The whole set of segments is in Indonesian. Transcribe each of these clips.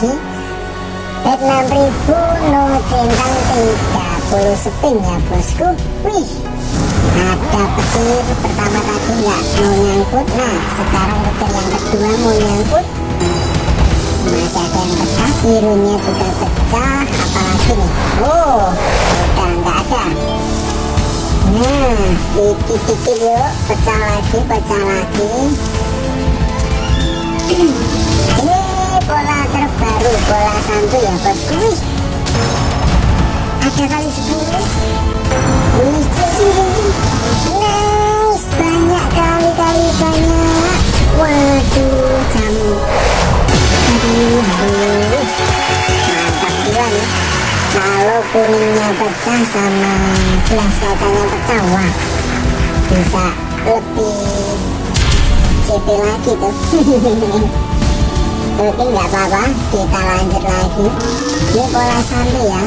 lagi. Bet 6000 no centang 30 spin ya bosku. Wih ada petir pertama tadi nggak mau nyangkut. Nah sekarang petir yang kedua mau nyangkut. Masih ada yang pecah birunya juga pecah apalagi nih? Oh udah nggak ada. Nah dikit-dikit yuk pecah lagi pecah lagi bola santu ya bosku ada kali 10 wih nice banyak kali-kali banyak. Waduh jamu. Aduh aduh mantap juga nih kalau kuningnya pecah sama gelas kacanya pecah wah bisa lebih CP lagi tuh oke nggak apa-apa kita lanjut lagi. Ini pola santai ya.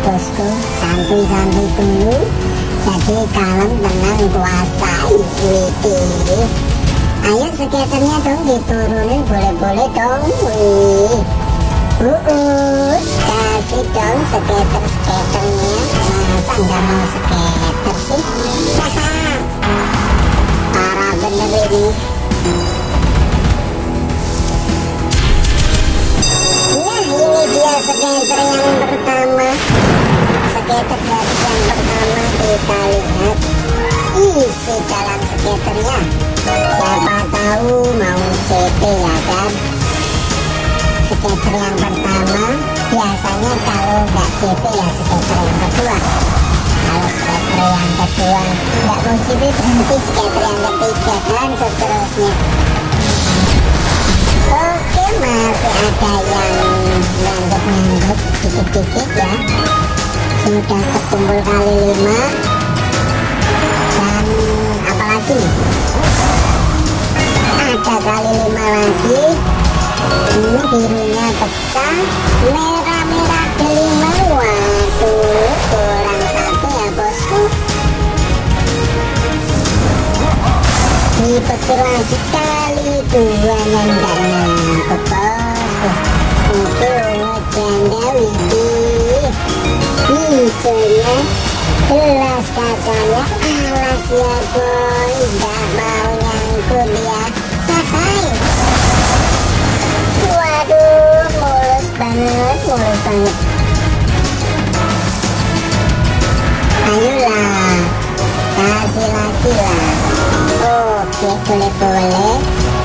Bosku santuy-santuy dulu. Jadi kalem tenang kuasai wih ayo skaternya dong diturunin boleh-boleh dong wih. Kasih dong skater-skaternya. Masa nggak mau skater sih isi dalam skaternya siapa tahu mau CP ya kan skater yang pertama biasanya kalau nggak CP ya skater yang kedua kalau skater yang kedua nggak mau CP berhenti skater yang ketiga dan seterusnya oke masih ada yang nyangguk-nyangguk dikit-dikit ya sudah terkumpul kali lima nih ada kali lima lagi. Ini birunya pecah. Merah-merah kelima. Waduh kurang satu ya bosku. Dipetir lagi kali dua yang gak nangkep bosku. Itu janda widih hijaunya gelas kacanya alas ya boy. Gak mau nyangkut ya. Hai waduh mulus banget mulus banget. Ayolah kasih lagi lah. Oke boleh boleh.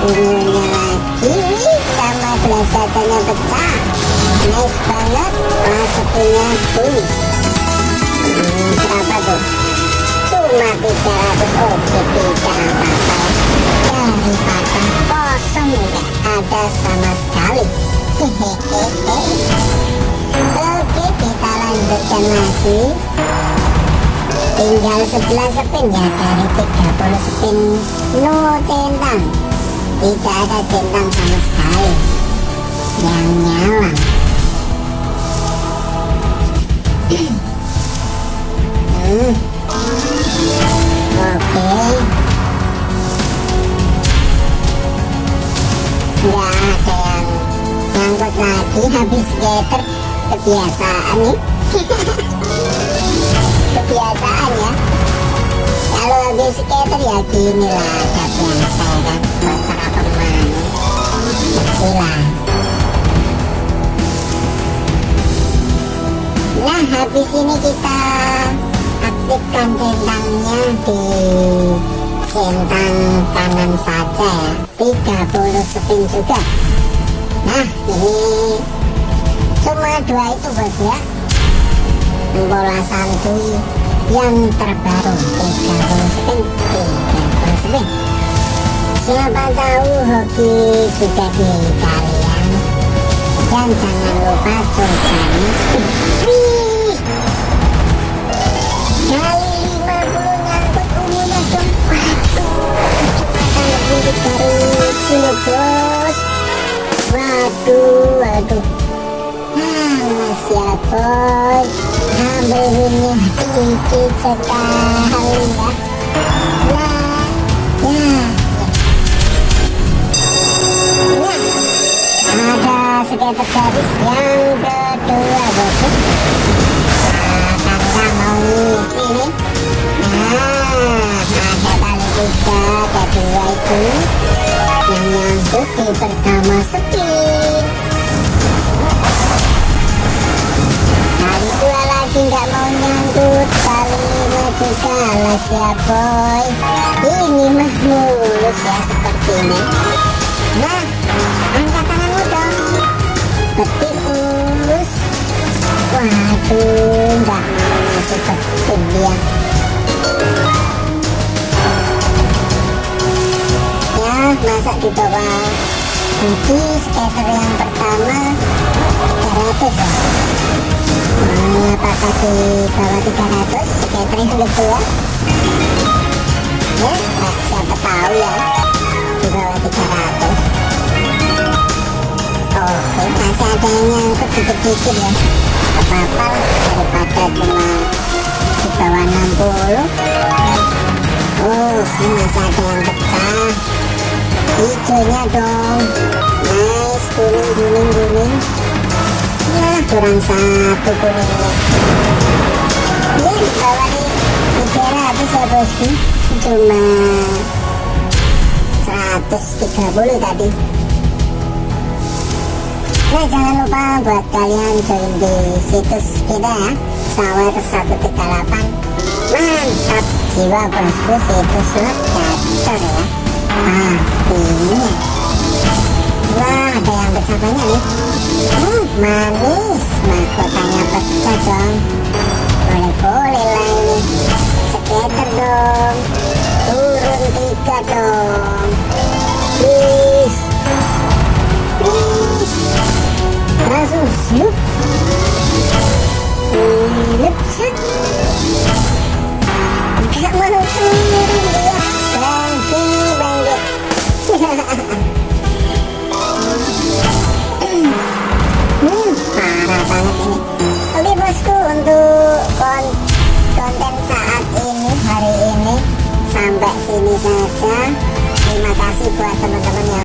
Ungunya lagi sama gelas kacanya pecah. Nice banget masukinnya tuh cuma 300 oke tidak ada sama sekali oke kita lanjutkan. Lagi tinggal 11 spin ya dari 30 spin no centang tidak ada centang sama sekali ada yang ngangkut lagi habis skater kebiasaan nih kebiasaan ya. Kalau habis skater ya gini lah ada biasa kan. Para pemain hilang nah habis ini kita aktifkan centangnya di centang kanan saja ya 30 spin juga nah ini cuma dua itu bos ya. Bola santuy yang terbaru 30 spin 30 spin siapa tahu hoki juga di kalian. Dan jangan lupa wih Mas ya boy Ambilnya dikit sekali ya Nah Ya Ya Ada skater gadis yang kedua bosku nah tanda mau ngisi nih nah ada tali tiga kedua itu yang nyangkut di pertama speed alas ya boy ini mah mulus ya seperti ini nah angkat tanganmu dong petik mulus waduh nggak ngasih petik dia ya masa di bawah Nanti skater yang pertama 300 ya Nah, apakah di bawah 300 skater yang kedua ya nah, siapa tahu ya di bawah 300 oke masih ada yang nyangkut dikit-dikit ya apa-apa lah daripada cuma di bawah 60 oh ini masih ada yang pecah. Hijaunya dong. Nice kuning kuning kuning. ya kurang satu kuningnya ya bawah nih 300 ya bosku cuma 130 tadi Nah jangan lupa buat kalian join di situs kita ya Sawer 138 Mantap jiwa bosku situs slot gacor ya Pastinya Wah ada yang banyak nih. Hmm, Manis here.